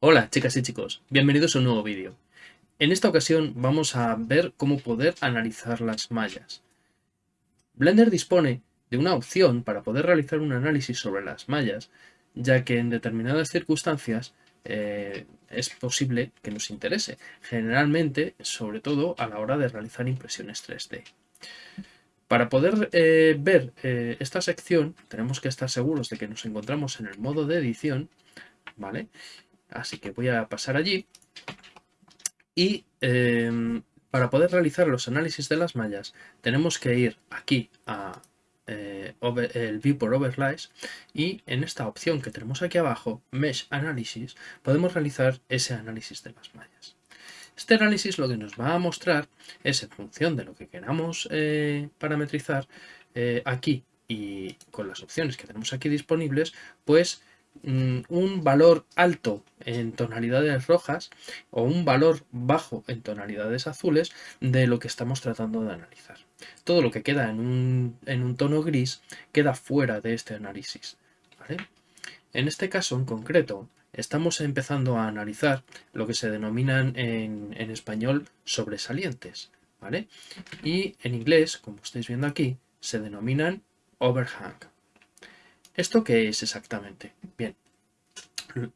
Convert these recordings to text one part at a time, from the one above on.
Hola chicas y chicos, bienvenidos a un nuevo vídeo. En esta ocasión vamos a ver cómo poder analizar las mallas. Blender dispone de una opción para poder realizar un análisis sobre las mallas, ya que en determinadas circunstancias eh, es posible que nos interese, generalmente, sobre todo a la hora de realizar impresiones 3D. Para poder eh, ver eh, esta sección tenemos que estar seguros de que nos encontramos en el modo de edición, ¿vale? Así que voy a pasar allí. Y em, para poder realizar los análisis de las mallas tenemos que ir aquí a eh, el View por Overlays y en esta opción que tenemos aquí abajo, Mesh Analysis, podemos realizar ese análisis de las mallas. Este análisis lo que nos va a mostrar es en función de lo que queramos eh, parametrizar eh, aquí y con las opciones que tenemos aquí disponibles, pues Mm, un valor alto en tonalidades rojas o un valor bajo en tonalidades azules de lo que estamos tratando de analizar. Todo lo que queda en un, tono gris queda fuera de este análisis. En este caso en concreto estamos empezando a analizar lo que se denominan en, español sobresalientes. ¿vale? Y en inglés, como estáis viendo aquí, se denominan overhang. ¿Esto qué es exactamente? Bien,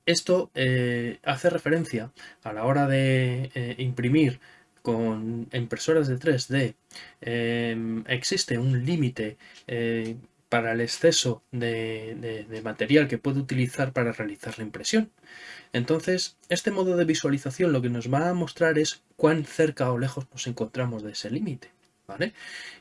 esto eh, hace referencia a la hora de eh, imprimir con impresoras de 3D. Em, existe un límite eh, para el exceso de, material que puede utilizar para realizar la impresión. Entonces, este modo de visualización lo que nos va a mostrar es cuán cerca o lejos nos encontramos de ese límite.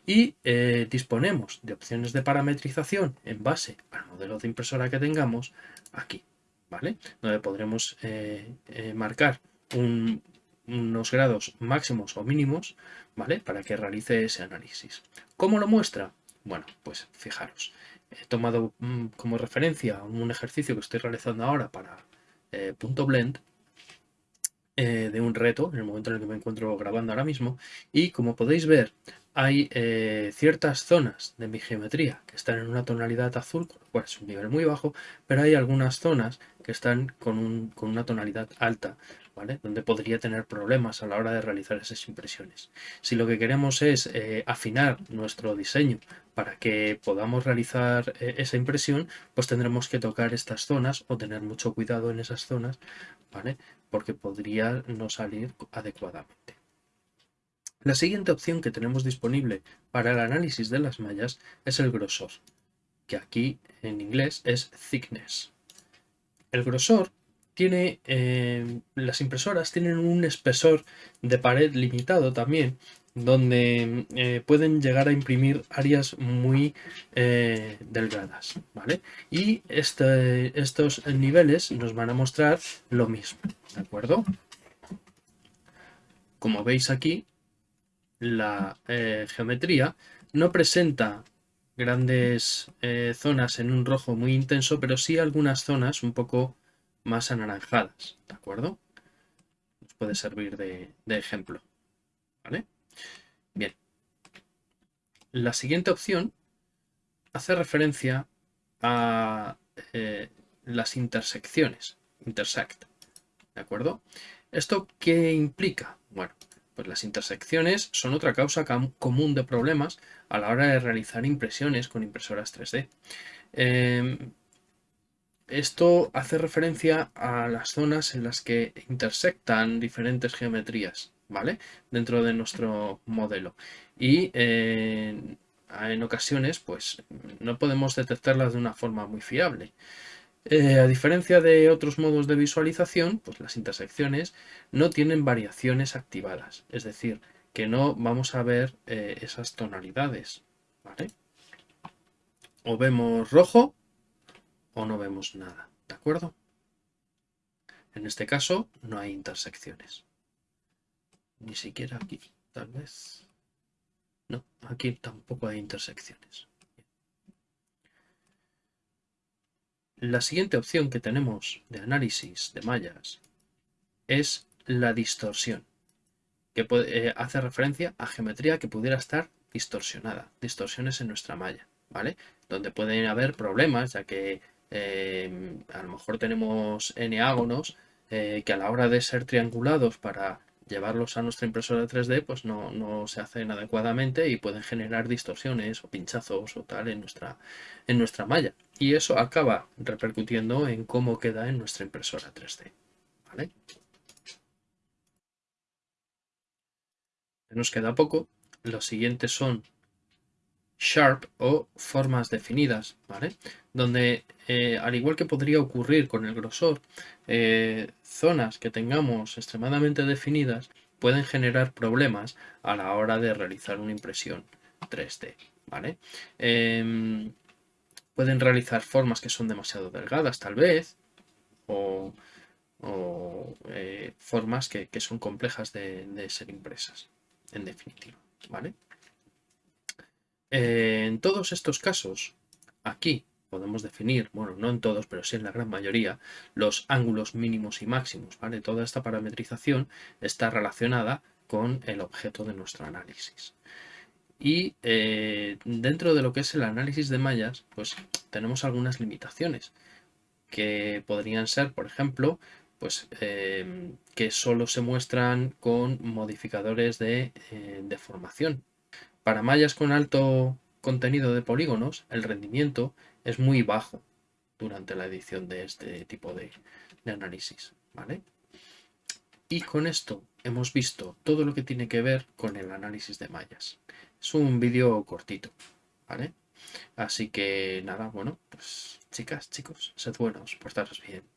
Y eh, disponemos de opciones de parametrización en base al modelo de impresora que tengamos aquí, ¿vale? Donde podremos eh, eh, marcar unos grados máximos o mínimos, ¿vale? Para que realice ese análisis. ¿Cómo lo muestra? Bueno, pues fijaros, he tomado mm, como referencia un ejercicio que estoy realizando ahora para punto .blend, eh, de un reto, en el momento en el que me encuentro grabando ahora mismo, y como podéis ver, hay eh, ciertas zonas de mi geometría que están en una tonalidad azul, con lo cual es un nivel muy bajo, pero hay algunas zonas que están con, con una tonalidad alta, donde podría tener problemas a la hora de realizar esas impresiones. Si lo que queremos es eh, afinar nuestro diseño para que podamos realizar esa impresión, pues tendremos que tocar estas zonas o tener mucho cuidado en esas zonas, ¿vale? Porque podría no salir adecuadamente. La siguiente opción que tenemos disponible para el análisis de las mallas es el grosor, que aquí en inglés es thickness. El grosor tiene, eh, las impresoras tienen un espesor de pared limitado también, donde eh, pueden llegar a imprimir áreas muy eh, delgadas, ¿vale? Y este, estos niveles nos van a mostrar lo mismo, ¿de acuerdo? Como veis aquí, la geometría no presenta grandes zonas en un rojo muy intenso, pero sí algunas zonas un poco más anaranjadas, ¿de acuerdo? Nos puede servir de, ejemplo, ¿vale? Bien. La siguiente opción hace referencia a eh, las intersecciones, intersect, ¿de acuerdo? ¿Esto qué implica? Bueno, pues las intersecciones son otra causa común de problemas a la hora de realizar impresiones con impresoras 3D. Esto hace referencia a las zonas en las que intersectan diferentes geometrías, ¿vale? Dentro de nuestro modelo. Y en ocasiones, pues, no podemos detectarlas de una forma muy fiable. Eh, a diferencia de otros modos de visualización, pues las intersecciones no tienen variaciones activadas. Es decir, que no vamos a ver eh, esas tonalidades, ¿vale? O vemos rojo o no vemos nada, ¿de acuerdo? En este caso no hay intersecciones. Ni siquiera aquí, tal vez. No, aquí tampoco hay intersecciones. La siguiente opción que tenemos de análisis de mallas es la distorsión, que eh, hace referencia a geometría que pudiera estar distorsionada, distorsiones en nuestra malla, ¿vale? Donde pueden haber problemas, ya que eh, a lo mejor tenemos n ágonos eh, que a la hora de ser triangulados para llevarlos a nuestra impresora 3D, pues no, no, se hacen adecuadamente y pueden generar distorsiones o pinchazos o tal en nuestra, en nuestra malla. Y eso acaba repercutiendo en cómo queda en nuestra impresora 3D. ¿vale? Nos queda poco. Los siguientes son sharp o formas definidas, ¿vale? Donde, eh, al igual que podría ocurrir con el grosor, eh, zonas que tengamos extremadamente definidas pueden generar problemas a la hora de realizar una impresión 3D, ¿vale? Em, pueden realizar formas que son demasiado delgadas, tal vez, o, eh, formas que, son complejas de, de ser impresas, en definitiva, ¿vale? Eh, en todos estos casos, aquí podemos definir, bueno, no en todos, pero sí en la gran mayoría, los ángulos mínimos y máximos, ¿vale? Toda esta parametrización está relacionada con el objeto de nuestro análisis. Y eh, dentro de lo que es el análisis de mallas, pues tenemos algunas limitaciones, que podrían ser, por ejemplo, pues eh, que solo se muestran con modificadores de deformación, para mallas con alto contenido de polígonos, el rendimiento es muy bajo durante la edición de este tipo de, análisis. ¿vale? Y con esto hemos visto todo lo que tiene que ver con el análisis de mallas. Es un vídeo cortito, ¿vale? Así que nada, bueno, pues chicas, chicos, sed buenos, portaros bien.